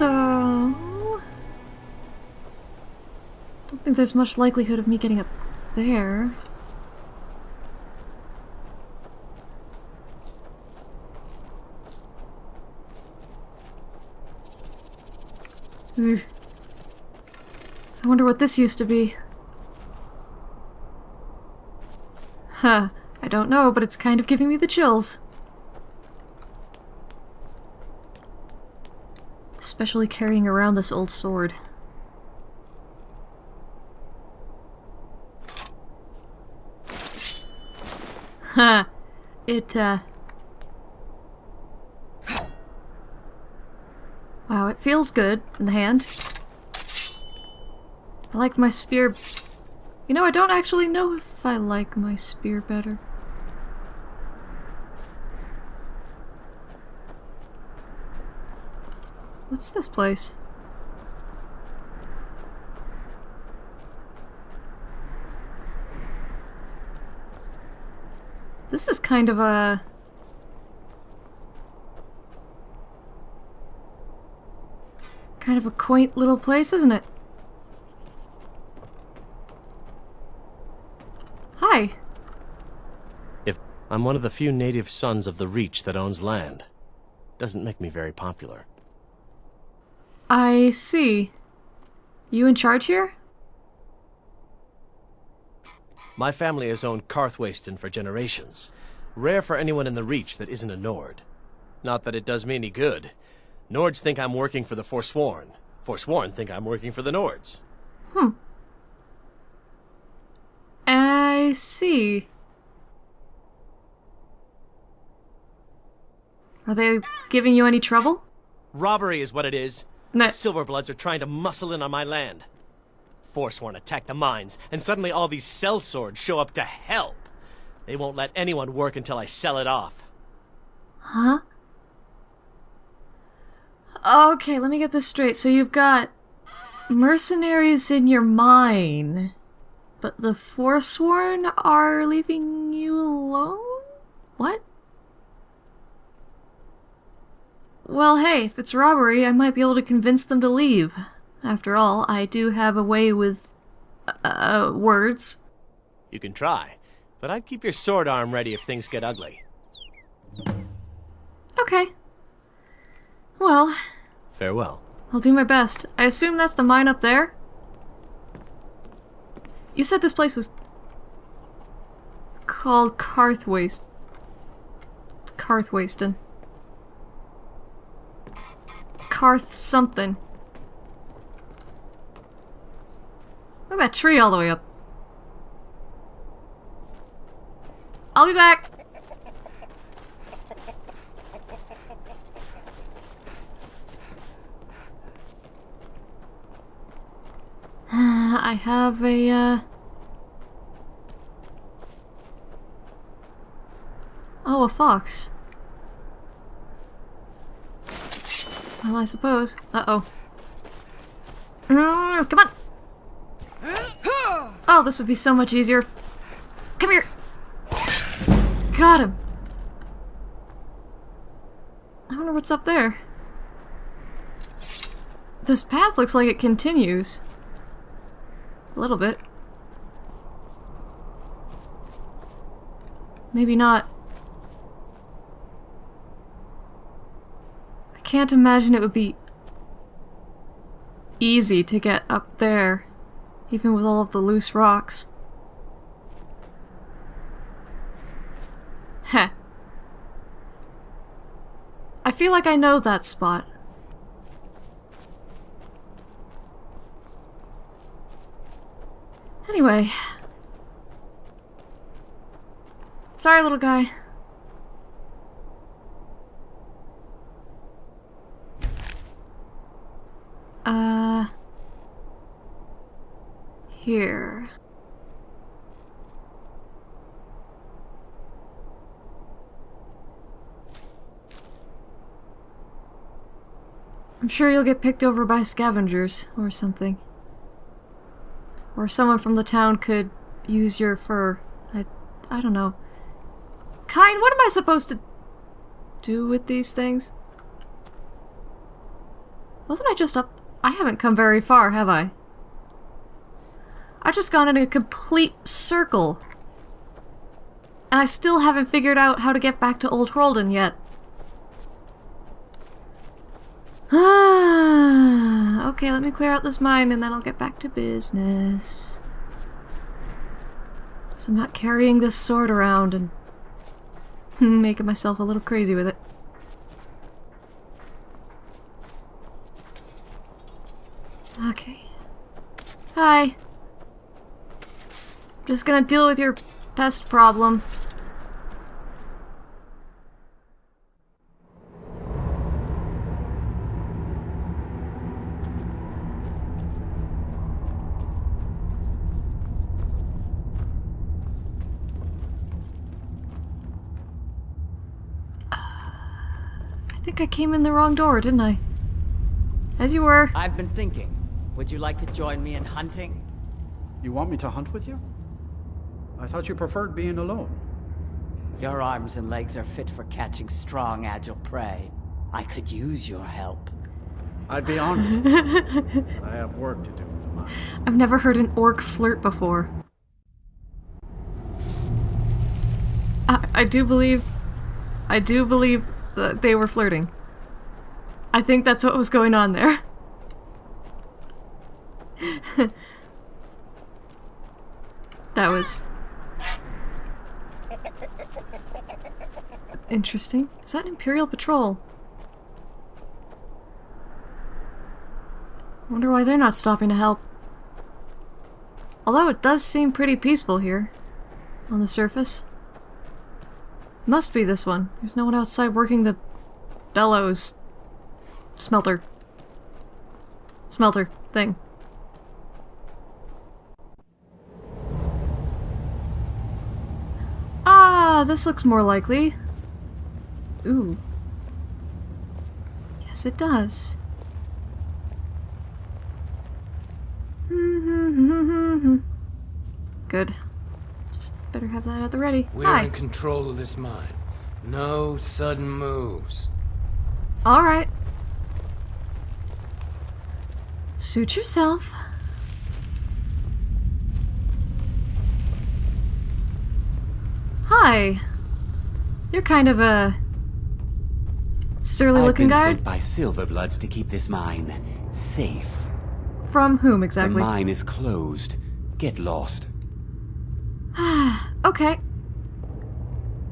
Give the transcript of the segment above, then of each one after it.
So... Don't think there's much likelihood of me getting up there. I wonder what this used to be. Huh. I don't know, but it's kind of giving me the chills. Especially carrying around this old sword. Huh. It, uh... Wow, it feels good in the hand. I like my spear... You know, I don't actually know if I like my spear better. What's this place? This is kind of a... Kind of a quaint little place, isn't it? Hi. If I'm one of the few native sons of the Reach that owns land. Doesn't make me very popular. I see. You in charge here? My family has owned Karthwasten for generations. Rare for anyone in the Reach that isn't a Nord. Not that it does me any good. Nords think I'm working for the Forsworn. Forsworn think I'm working for the Nords. Hmm. I see. Are they giving you any trouble? Robbery is what it is. No. The Silverbloods are trying to muscle in on my land. Forsworn attack the mines, and suddenly all these sell swords show up to help. They won't let anyone work until I sell it off. Huh? Okay, let me get this straight. So you've got mercenaries in your mine, but the Forsworn are leaving you alone? What? Well, hey, if it's robbery, I might be able to convince them to leave. After all, I do have a way with... uh, words. You can try, but I'd keep your sword arm ready if things get ugly. Okay. Well, Farewell. I'll do my best. I assume that's the mine up there? You said this place was called Karthwaste. Karthwasten. Karth something. Look at that tree all the way up. I'll be back! I have a, uh... Oh, a fox. Well, I suppose. Uh-oh. Come on! Oh, this would be so much easier. Come here! Got him! I wonder what's up there. This path looks like it continues. A little bit. Maybe not. Can't imagine it would be easy to get up there, even with all of the loose rocks. Heh. I feel like I know that spot. Anyway. Sorry, little guy. Uh... Here. I'm sure you'll get picked over by scavengers or something. Or someone from the town could use your fur. I, I don't know. Kind, what am I supposed to do with these things? Wasn't I just up? I haven't come very far, have I? I've just gone in a complete circle. And I still haven't figured out how to get back to Old Hroldan yet. Okay, let me clear out this mine and then I'll get back to business. So I'm not carrying this sword around and making myself a little crazy with it. Okay. Hi. Just gonna deal with your pest problem. Uh, I think I came in the wrong door, didn't I? As you were. I've been thinking. Would you like to join me in hunting? You want me to hunt with you? I thought you preferred being alone. Your arms and legs are fit for catching strong, agile prey. I could use your help. I'd be honored. I have work to do in the mine. I've never heard an orc flirt before. I, I do believe... I do believe that they were flirting. I think that's what was going on there. that was... Interesting. Is that Imperial Patrol? Wonder why they're not stopping to help. Although it does seem pretty peaceful here. On the surface. Must be this one. There's no one outside working the bellows smelter. Smelter thing. Ah, this looks more likely. Ooh. Yes, it does. Good. Just better have that at the ready. We're Hi. in control of this mine. No sudden moves. Alright. Suit yourself. Hi. You're kind of a surly I've looking been guy. sent by Silverbloods to keep this mine safe. From whom exactly? The mine is closed. Get lost. okay.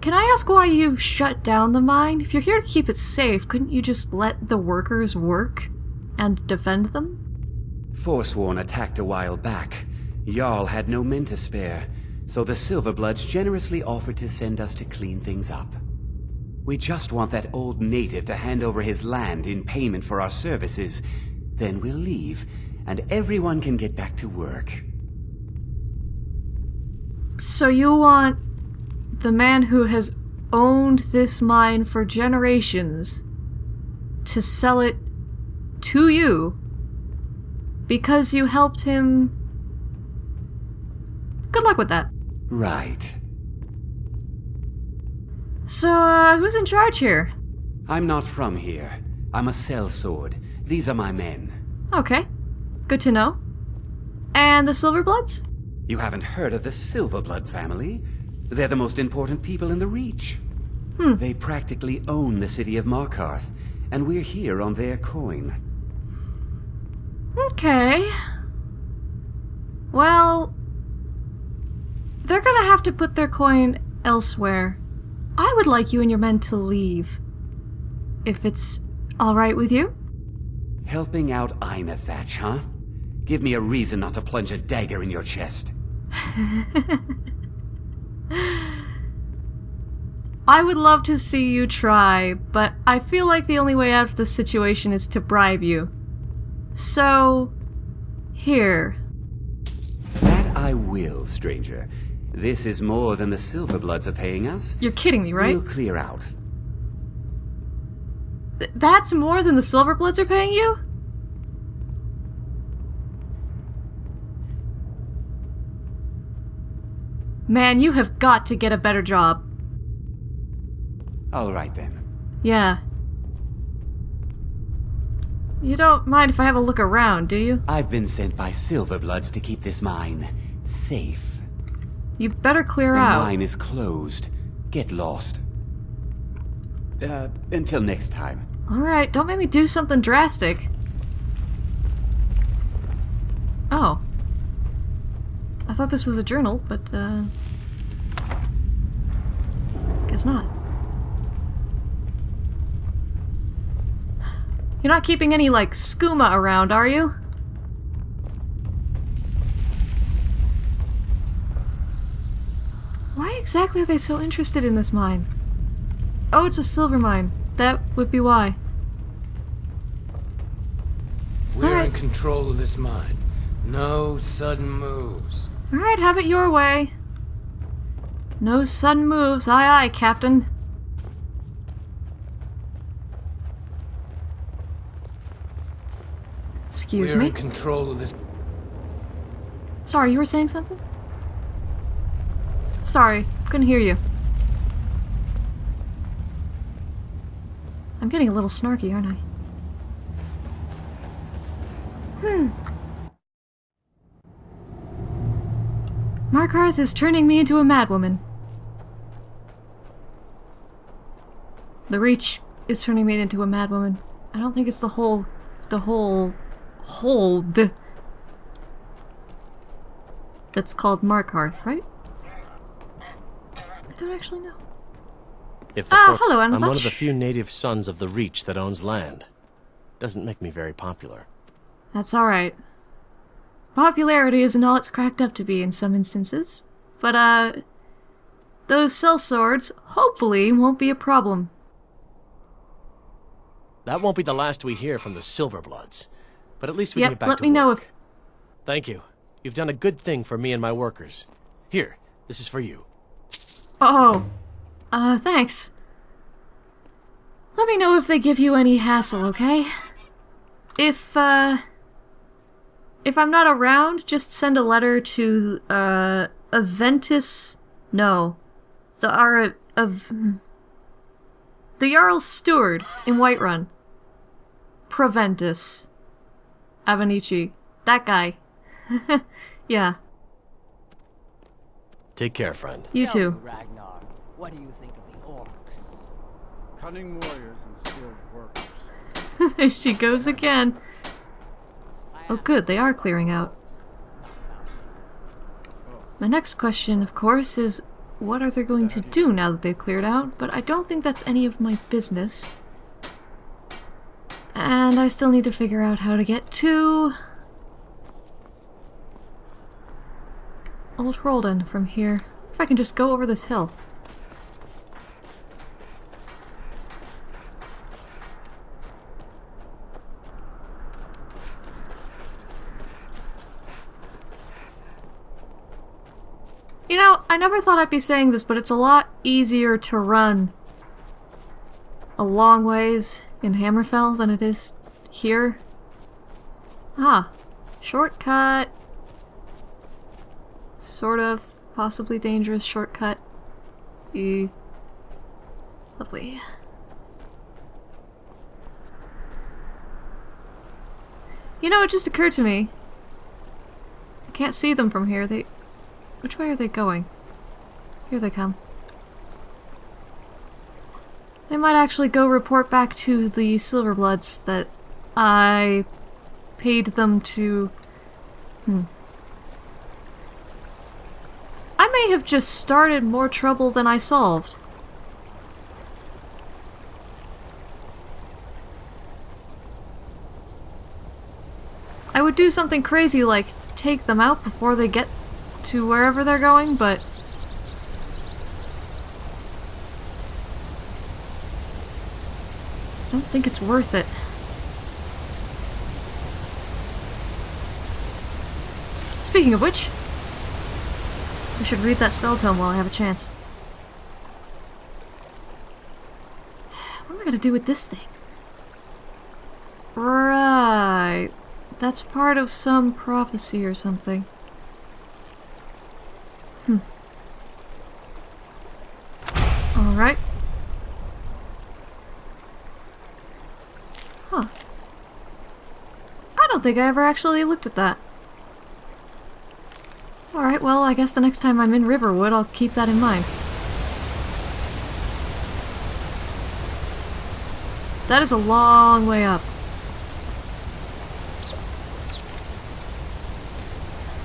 Can I ask why you shut down the mine? If you're here to keep it safe, couldn't you just let the workers work and defend them? Forsworn attacked a while back. Jarl had no men to spare, so the Silverbloods generously offered to send us to clean things up. We just want that old native to hand over his land in payment for our services. Then we'll leave, and everyone can get back to work. So you want the man who has owned this mine for generations to sell it to you because you helped him. Good luck with that. Right. So, uh, who's in charge here? I'm not from here. I'm a sellsword. These are my men. Okay, good to know. And the Silverbloods? You haven't heard of the Silverblood family? They're the most important people in the Reach. Hmm. They practically own the city of Markarth, and we're here on their coin. Okay. Well, they're gonna have to put their coin elsewhere. I would like you and your men to leave. If it's alright with you? Helping out Ainethach, huh? Give me a reason not to plunge a dagger in your chest. I would love to see you try, but I feel like the only way out of this situation is to bribe you. So, here. That I will, stranger. This is more than the Silverbloods are paying us. You're kidding me, right? We'll clear out. Th- that's more than the Silverbloods are paying you? Man, you have got to get a better job. All right then. Yeah. You don't mind if I have a look around, do you? I've been sent by Silverbloods to keep this mine safe. You better clear The out. mine is closed. Get lost. Uh, until next time. Alright, don't make me do something drastic. Oh. I thought this was a journal, but, uh. Guess not. You're not keeping any, like, skooma around, are you? Why exactly are they so interested in this mine? Oh, it's a silver mine. That would be why. We're Alright. in control of this mine. No sudden moves. Alright, have it your way. No sudden moves, aye aye, Captain. Excuse We're me. in control of this. Sorry, you were saying something? Sorry, couldn't hear you. I'm getting a little snarky, aren't I? Hmm. Markarth is turning me into a madwoman. The Reach is turning me into a madwoman. I don't think it's the whole... the whole... hold that's called Markarth, right? I don't actually know. If the Ah, for- hello, I'm one of the few native sons of the Reach that owns land. Doesn't make me very popular. That's alright. Popularity isn't all it's cracked up to be in some instances. But, uh, those sell swords hopefully won't be a problem. That won't be the last we hear from the Silverbloods. But at least we Yep, get back let to me know if- Thank you. You've done a good thing for me and my workers. Here, this is for you. Oh, uh, thanks. Let me know if they give you any hassle, okay? If, uh, if I'm not around, just send a letter to, uh, Aventus, no, the, our, of, the Jarl's steward in Whiterun. Proventus. Avenicci. That guy. yeah, Take care, friend. you too. Ragnar, what do you think of the orcs? Cunning warriors and skilled workers. There she goes again. Oh good, they are clearing out. My next question, of course, is what are they going to do now that they've cleared out? But I don't think that's any of my business. And I still need to figure out how to get to... Old Hroldan from here. If I can just go over this hill. You know, I never thought I'd be saying this, but it's a lot easier to run a long ways in Hammerfell than it is here. Ah, shortcut. Sort of, possibly dangerous shortcut. E. Lovely. You know, it just occurred to me. I can't see them from here. They which way are they going? Here they come. They might actually go report back to the Silverbloods that I paid them to... Hmm. I may have just started more trouble than I solved. I would do something crazy like take them out before they get to wherever they're going, but... I don't think it's worth it. Speaking of which, I should read that spell tome while I have a chance. What am I gonna do with this thing? Right. That's part of some prophecy or something. Hmm. Alright. Huh. I don't think I ever actually looked at that. Alright, well, I guess the next time I'm in Riverwood, I'll keep that in mind. That is a long way up.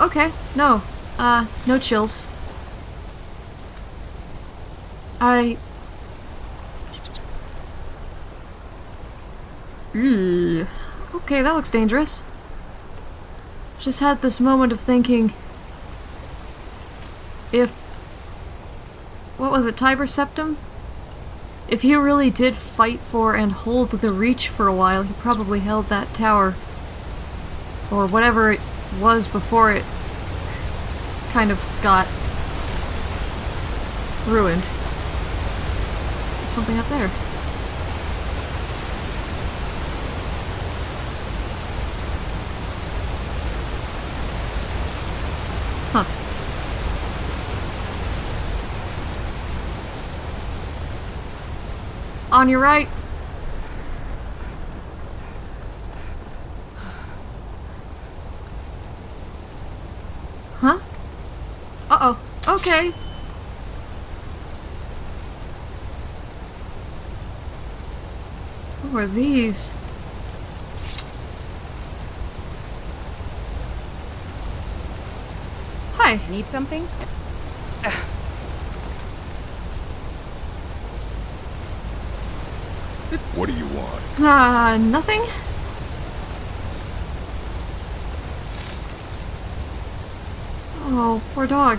Okay, no. Uh, no chills. I... Ew. Okay, that looks dangerous. Just had this moment of thinking... If... What was it, Tiber Septim? If he really did fight for and hold the Reach for a while, he probably held that tower. Or whatever it was before it kind of got ruined. There's something up there. Huh. On your right. Huh? Uh-oh. Okay. Who are these? Hi. Need something? What do you want? Uh, nothing? Oh, poor dog.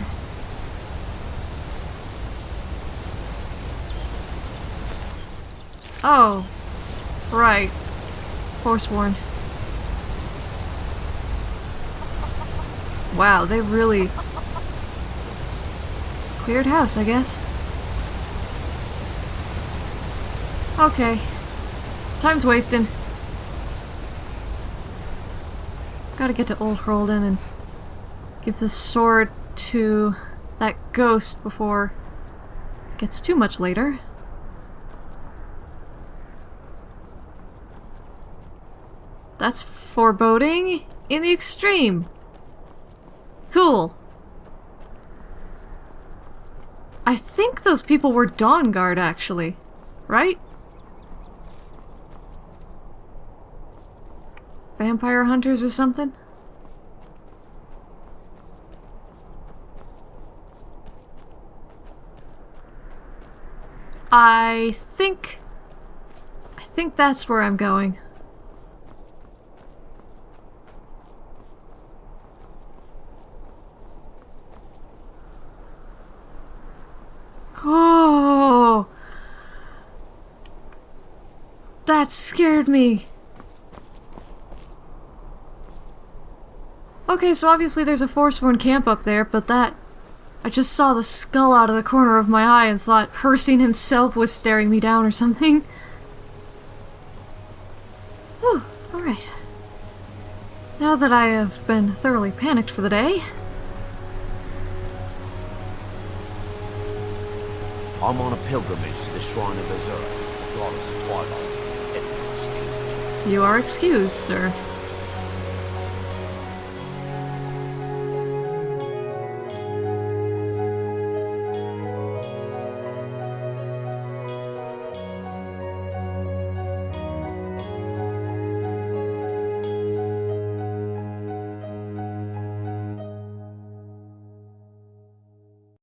Oh, right. Forsworn. Wow, they really cleared house, I guess. Okay. Time's wasting. Gotta get to Old Hroldan and give the sword to that ghost before it gets too much later. That's foreboding in the extreme. Cool. I think those people were Dawn Guard, actually. Right? Vampire hunters or something? I think... I think that's where I'm going. Oh! That scared me! Okay, so obviously there's a Forsworn camp up there, but that... I just saw the skull out of the corner of my eye and thought Hircine himself was staring me down or something. Whew, alright. Now that I have been thoroughly panicked for the day... I'm on a pilgrimage to the Shrine of Azura, Goddess of Twilight. If you'll excuse me. You are excused, sir.